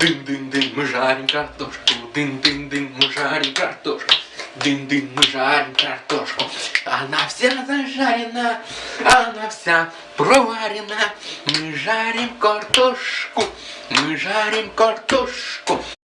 Дын-дын-дын, мы жарим картошку. Дын-дын-дын, мы жарим картошку. Дын-дын, мы жарим картошку. Она вся зажарена, она вся проварена. Мы жарим картошку, мы жарим картошку.